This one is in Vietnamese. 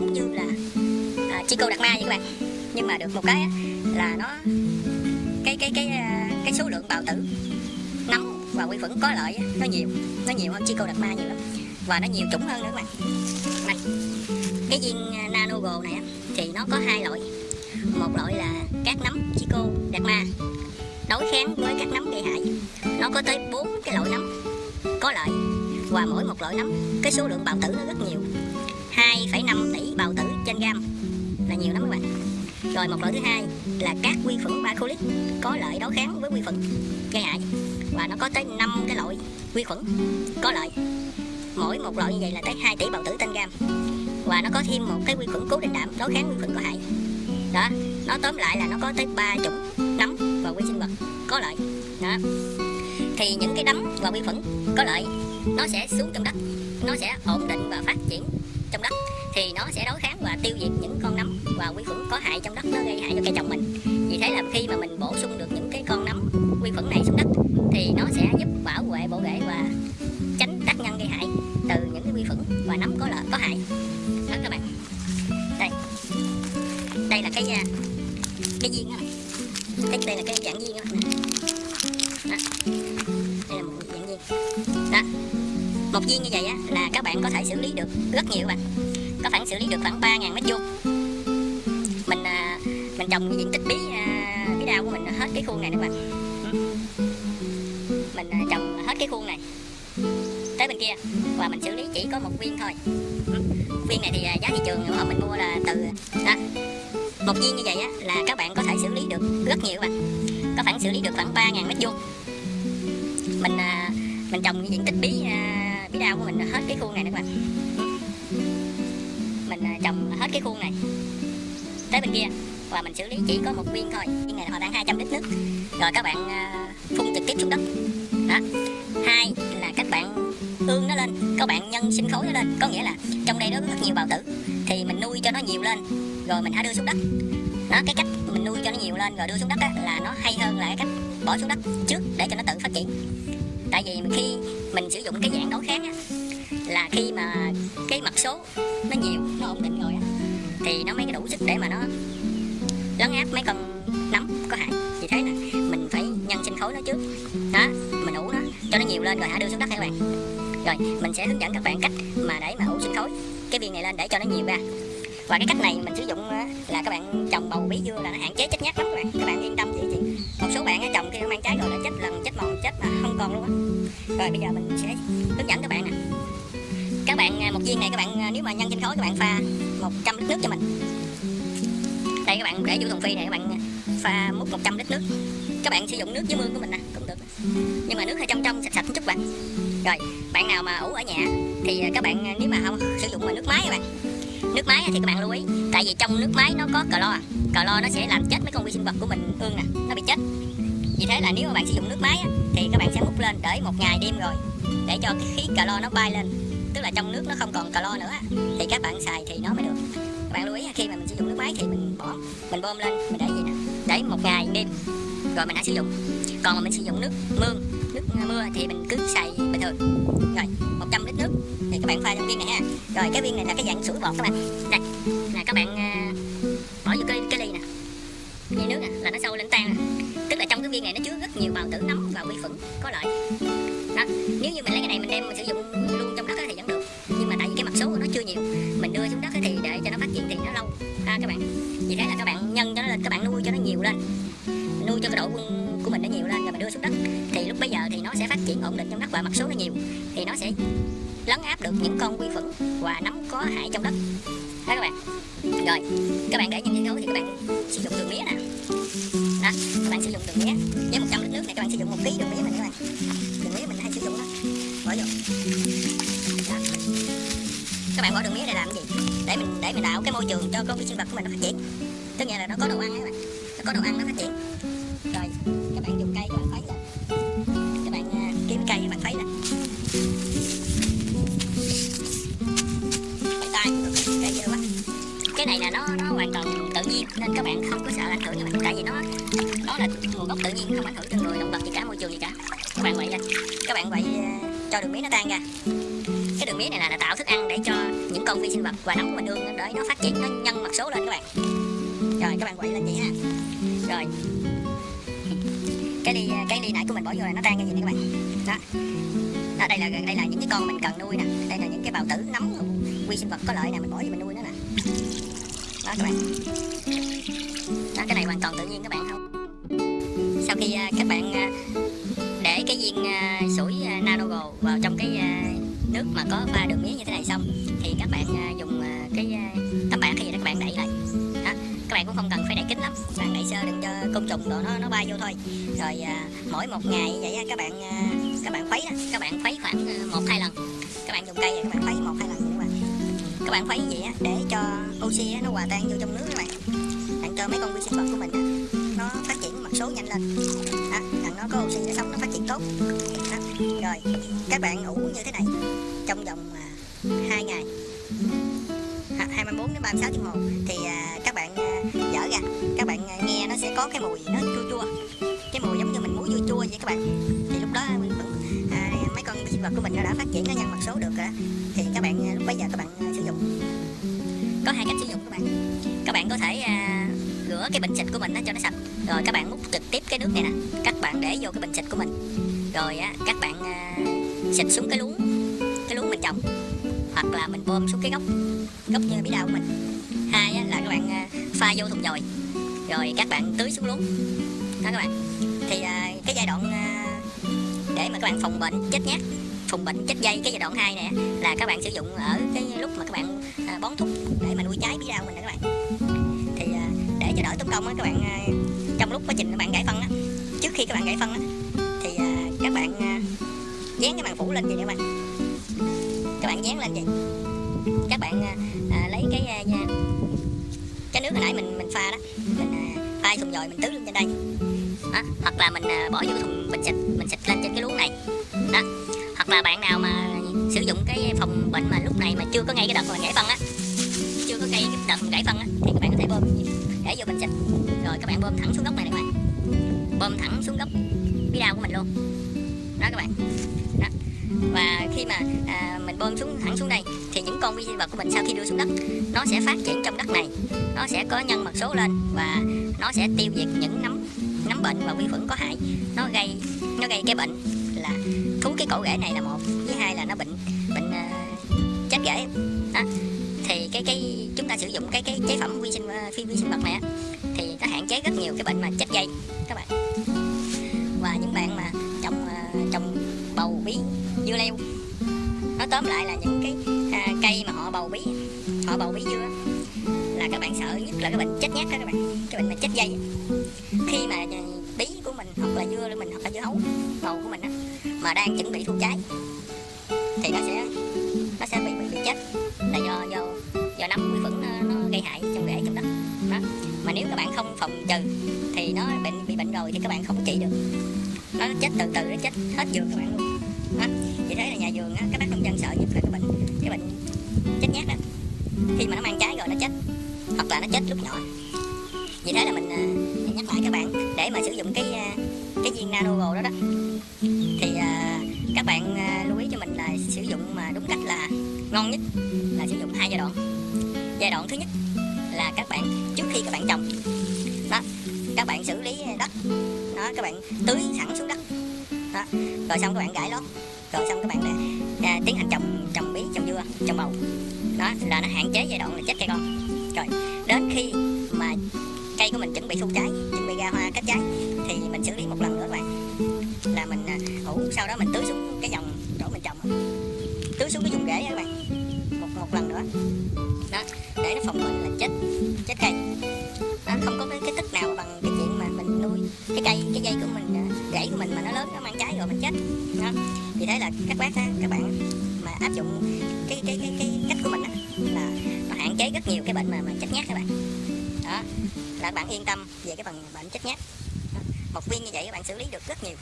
giống như là à, chi cô ma vậy các bạn. Nhưng mà được một cái á, là nó cái cái cái à, cái số lượng bào tử nấm và quy khuẩn có lợi á, nó nhiều. Nó nhiều hơn chi cô ma nhiều lắm. Và nó nhiều chủng hơn nữa các bạn. Này cái viên à, nano gồ này á, thì nó có hai loại. Một loại là các nấm chi cô đạt ma đối kháng với các nấm gây hại. Nó có tới bốn cái loại nấm có lợi. Và mỗi một loại nấm cái số lượng bào tử nó rất nhiều. 2,5 tỷ trên gam là nhiều lắm các bạn. Rồi một loại thứ hai là các vi khuẩn bacillus có lợi đối kháng với vi khuẩn gây hại. Và nó có tới 5 cái loại vi khuẩn có lợi. Mỗi một loại như vậy là tới 2 tỷ bào tử trên gam và nó có thêm một cái vi khuẩn cố định đạm đối kháng vi khuẩn có hại. Đó, nó tóm lại là nó có tới ba chủng nấm và vi sinh vật có lợi. Đó. Thì những cái nấm và vi khuẩn có lợi, nó sẽ xuống trong đất, nó sẽ ổn định và phát triển trong đất thì nó sẽ đối kháng và tiêu diệt những con nấm và vi khuẩn có hại trong đất nó gây hại cho cây trồng mình. Vì thế là khi mà mình bổ sung được những cái con nấm vi khuẩn này xuống đất thì nó sẽ giúp bảo vệ bộ rễ và tránh tác nhân gây hại từ những cái vi khuẩn và nấm có lợi có hại. Đó các bạn. Đây. Đây là cái à, cái viên đó này. cái đây là cái dạng viên đó, đó. đây là một dạng viên. Đó. Một viên như vậy á là các bạn có thể xử lý được rất nhiều các bạn xử lý được khoảng 3.000 mét vuông. Mình à, mình trồng diện tích bí à, bí đao của mình hết cái khuôn này nữa bạn. Mình à, trồng hết cái khuôn này tới bên kia và mình xử lý chỉ có một viên thôi. Viên này thì à, giá thị trường của họ mình mua là từ đó một viên như vậy á là các bạn có thể xử lý được rất nhiều bạn. Có khoảng xử lý được khoảng 3.000 mét vuông. Mình à, mình trồng diện tích bí à, bí đao của mình hết cái khuôn này nữa các bạn mình à, trồng hết cái khuôn này tới bên kia và mình xử lý chỉ có một viên thôi. Viên này họ đang 200 lít nước. Rồi các bạn à, phun trực tiếp xuống đất. Đó. Hai là các bạn ương nó lên các bạn nhân sinh khối nó lên. Có nghĩa là trong đây nó có rất nhiều bào tử thì mình nuôi cho nó nhiều lên rồi mình hãy đưa xuống đất. Đó cái cách mình nuôi cho nó nhiều lên rồi đưa xuống đất á, là nó hay hơn là cái cách bỏ xuống đất trước để cho nó tự phát triển. Tại vì khi mình sử dụng cái dạng đối kháng á, là khi mà cái mật số nó nhiều, nó ổn định rồi thì nó mới đủ sức để mà nó lấn áp mấy con nấm có hại. Vì thế nè, mình phải nhân sinh khối nó trước. Đó, mình ủ nó, cho nó nhiều lên rồi hãy đưa xuống đất các bạn? Rồi, mình sẽ hướng dẫn các bạn cách mà để mà ủ sinh khối. Cái viên này lên để cho nó nhiều ra. Và cái cách này mình sử dụng là các bạn trồng bầu bí dưa là nó hạn chế chết nhát lắm các bạn. Các bạn yên tâm vậy chị. Một số bạn trồng khi nó mang trái rồi là chết lần, chết mòn chết mà không còn luôn á. Rồi, bây giờ mình sẽ hướng dẫn các bạn nè bạn à, một viên này các bạn à, nếu mà nhân sinh khối các bạn pha 100 lít nước cho mình. Đây các bạn để vô thùng phi này các bạn à, pha múc 100 lít nước. Các bạn sử dụng nước dưới mương của mình nè, cũng được. Nhưng mà nước hơi trong trong, sạch sạch một chút bạn. Rồi, bạn nào mà ủ ở nhà thì các bạn nếu mà không sử dụng mà nước máy các bạn. Nước máy thì các bạn lưu ý, tại vì trong nước máy nó có clo. Clo nó sẽ làm chết mấy con vi sinh vật của mình, ương nè, nó bị chết. Vì thế là nếu mà bạn sử dụng nước máy thì các bạn sẽ múc lên để một ngày đêm rồi, để cho cái khí clo nó bay lên tức là trong nước nó không còn clo nữa thì các bạn xài thì nó mới được. Các bạn lưu ý khi mà mình sử dụng nước máy thì mình bỏ mình bơm lên mình để gì nè để một ngày đêm rồi mình hãy sử dụng. Còn mà mình sử dụng nước mương nước mưa thì mình cứ xài bình thường. Rồi 100 lít nước thì các bạn pha trong viên này ha. Rồi cái viên này là cái dạng sủi bọt các bạn. Đây là các bạn à, bỏ vô cái, cái ly nè. Như nước nè là nó sâu lên tan nè. Tức là trong cái viên này nó chứa rất nhiều bào tử nấm và vi khuẩn có lợi. Đó nếu như mình lấy cái này mình đem mình sử dụng luôn trong đất vì thế là các bạn nhân cho nó lên, các bạn nuôi cho nó nhiều lên. Nuôi cho cái độ quân của mình nó nhiều lên rồi mình đưa xuống đất. Thì lúc bây giờ thì nó sẽ phát triển ổn định trong đất và mặt số nó nhiều. Thì nó sẽ lấn áp được những con vi khuẩn và nấm có hại trong đất. Đó các bạn. Rồi, các bạn để nhân sinh khối thì các bạn sử dụng đường mía nè. Đó, các bạn sử dụng đường mía. Với 100 lít nước này, các bạn sử dụng một ký đường mía mình các bạn. Đường mía mình hay sử dụng đó. Bỏ vô. Đó. các bạn bỏ đường mía để làm gì? Cái môi trường cho con vi sinh vật của mình nó phát triển. Tức nghĩa là nó có đồ ăn các bạn. Nó có đồ ăn nó phát triển. Rồi các bạn dùng cây các bạn thấy là các bạn à, kiếm cây các bạn thấy là tay cây quá cái này là nó nó hoàn toàn tự nhiên nên các bạn không có sợ ảnh hưởng các bạn tại vì nó nó là nguồn gốc tự nhiên không ảnh hưởng cho người động vật gì cả môi trường gì cả. Các bạn vậy lên. Các bạn vậy à, cho đường mía nó tan ra. Cái đường mía này là, là tạo thức ăn để cho những con con vi sinh vật và nấm của mình ương để nó phát triển nó nhân mật số lên các bạn. Rồi các bạn quậy lên vậy ha. Rồi. Cái ly cái ly nãy của mình bỏ vô là nó tan cái gì nè các bạn? Đó. Đó, đây là đây là những cái con mình cần nuôi nè. Đây là những cái bào tử nấm vi sinh vật có lợi nè mình bỏ vô mình nuôi nó nè. Đó các bạn. Đó, cái này hoàn toàn tự nhiên các bạn không? Sau khi à, các bạn à, để cái viên à, sủi nano nanogo vào trong cái nước mà có pha đường mía như thế này xong thì các bạn dùng cái uh, tấm bạc các bạn đẩy lại. Đó. các bạn cũng không cần phải đẩy kín lắm các bạn đẩy sơ đừng cho côn trùng đồ nó nó bay vô thôi. Rồi ờ, mỗi một ngày vậy các bạn ờ, các bạn khuấy các bạn khuấy khoảng ờ, một hai lần. Các bạn dùng cây các bạn khuấy một hai lần các bạn các bạn khuấy vậy để cho oxy nó hòa tan vô trong nước các bạn. Bạn cho mấy con vi sinh vật của mình nó phát triển mặt số nhanh lên. Đó, nó có oxy để sống nó phát triển tốt. Đó. rồi các bạn ủ như thế này trong vòng hai ngày. 36 tiếng 1 thì à, các bạn à, dở ra. Các bạn à, nghe nó sẽ có cái mùi nó chua chua. Cái mùi giống như mình muối chua chua vậy các bạn. Thì lúc đó à, mấy con sinh vật của mình nó đã phát triển nó nhân mặt số được rồi thì các bạn à, lúc bây giờ các bạn à, sử dụng. Có hai cách sử dụng các bạn. Các bạn có thể à, rửa cái bình xịt của mình nó cho nó sạch. Rồi các bạn múc trực tiếp cái nước này nè. Các bạn để vô cái bình xịt của mình. Rồi á các bạn à, xịt xuống cái luống. Cái luống mình trồng hoặc là mình bơm xuống cái gốc gốc như bí đao của mình. Hai á, là các bạn à, pha vô thùng dồi rồi các bạn tưới xuống luống. Đó các bạn. Thì à, cái giai đoạn à, để mà các bạn phòng bệnh chết nhát phòng bệnh chết dây cái giai đoạn 2 này là các bạn sử dụng ở cái lúc mà các bạn à, bón thúc để mà nuôi trái bí đao mình đó các bạn. Thì à, để cho đỡ tốn công á các bạn à, trong lúc quá trình các bạn gãy phân á trước khi các bạn gãy phân á thì à, các bạn à, dán cái màng phủ lên vậy các bạn bạn dán lên vậy. Các bạn à, à, lấy cái à, cái nước hồi nãy mình mình pha đó. Mình à, pha thùng dồi mình tưới lên trên đây. Đó. hoặc là mình à, bỏ vô thùng mình xịt mình xịt lên trên cái luống này. Đó hoặc là bạn nào mà sử dụng cái phòng bệnh mà lúc này mà chưa có ngay cái đợt mà gãy phân á chưa có ngay cái đợt gãy phân á thì các bạn có thể bơm. Để vô bình xịt. Rồi các bạn bơm thẳng xuống gốc này các bạn. Bơm thẳng xuống gốc cái đao của mình luôn. Đó các bạn. Đó và khi mà à, mình bơm xuống thẳng xuống đây thì những con vi sinh vật của mình sau khi đưa xuống đất nó sẽ phát triển trong đất này. Nó sẽ có nhân mật số lên và nó sẽ tiêu diệt những nấm nấm bệnh và vi khuẩn có hại. Nó gây nó gây cái bệnh là thú cái cổ rễ này là một với hai là nó bệnh bệnh à, chết rễ. Đó. thì cái cái chúng ta sử dụng cái cái chế phẩm vi sinh à, phi vi sinh vật này á, thì nó hạn chế rất nhiều cái bệnh mà chết dây các bạn. Và những bạn mà tóm lại là những cái à, cây mà họ bầu bí. Họ bầu bí dưa là các bạn sợ nhất là cái bệnh chết nhát đó các bạn. Cái bệnh mà chết dây. Khi mà bí của mình hoặc là dưa mình hoặc là dưa hấu bầu của mình á mà đang chuẩn bị thu trái thì nó sẽ nó sẽ bị bị, bị chết. Là do do do nấm vi khuẩn nó, nó gây hại trong rễ trong đất. Đó. Mà nếu các bạn không phòng trừ thì nó bệnh bị bệnh rồi thì các bạn không trị được. Nó chết từ từ nó chết hết vườn các bạn luôn đó vì thế là nhà vườn á các bác nông dân sợ nhất là cái bệnh cái bệnh chết nhát đó khi mà nó mang trái rồi nó chết hoặc là nó chết lúc nhỏ. Vì thế là mình uh, nhắc lại các bạn để mà sử dụng cái uh, cái viên nano đó đó. Thì uh, các bạn lưu ý cho mình là sử dụng mà đúng cách là ngon nhất là sử dụng hai giai đoạn. Giai đoạn thứ nhất là các bạn trước khi các bạn trồng đó các bạn xử lý đất đó các bạn tưới sẵn xuống đất đó rồi xong các bạn gãi lót rồi xong các bạn là, à, tiến hành trồng trồng bí trồng dưa trồng bầu. Đó là nó hạn chế giai đoạn là chết cây con. Rồi đến khi mà cây của mình chuẩn bị thu trái chuẩn bị ra hoa kết trái thì mình xử lý một lần nữa các bạn. Là mình à, ủ sau đó mình tưới xuống cái dòng chỗ mình trồng. Tưới xuống cái vùng rễ các bạn. Một một lần nữa. Đó để nó phòng bệnh là chết chết cây. Đó, không có cái, cái tích nào bằng cái chuyện mà mình nuôi cái cây cái dây của mình à, rễ của mình mà nó lớn nó mang trái rồi mình chết. Đó. Vì thế là các bác các bạn mà áp dụng cái cái cái cái cách của mình đó, là nó hạn chế rất nhiều cái bệnh mà mà chết nhát các bạn. Đó. Là bạn yên tâm về cái phần bệnh chết nhát một viên như vậy các bạn xử lý được rất nhiều.